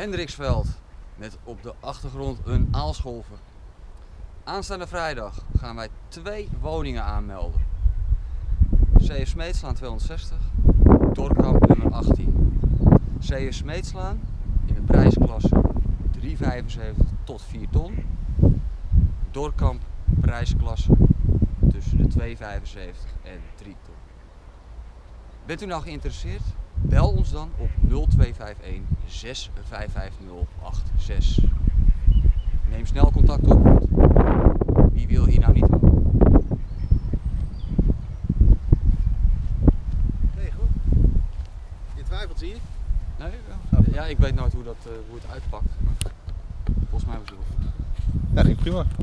Hendriksveld met op de achtergrond een aalscholver. Aanstaande vrijdag gaan wij twee woningen aanmelden. C.F. Smeetslaan 260, Dorkamp nummer 18. C.F. Smeetslaan in de prijsklasse 3,75 tot 4 ton. Dorkamp prijsklasse tussen de 2,75 en 3 ton. Bent u nou geïnteresseerd? Bel ons dan op 0251 655086. Neem snel contact op. Wie wil hier nou niet wonen? Nee, goed. Je twijfelt, zie je? Nee, ja. ja, ik weet nooit hoe, dat, eh, hoe het uitpakt. Maar volgens mij was het wel goed. Ja, ging prima.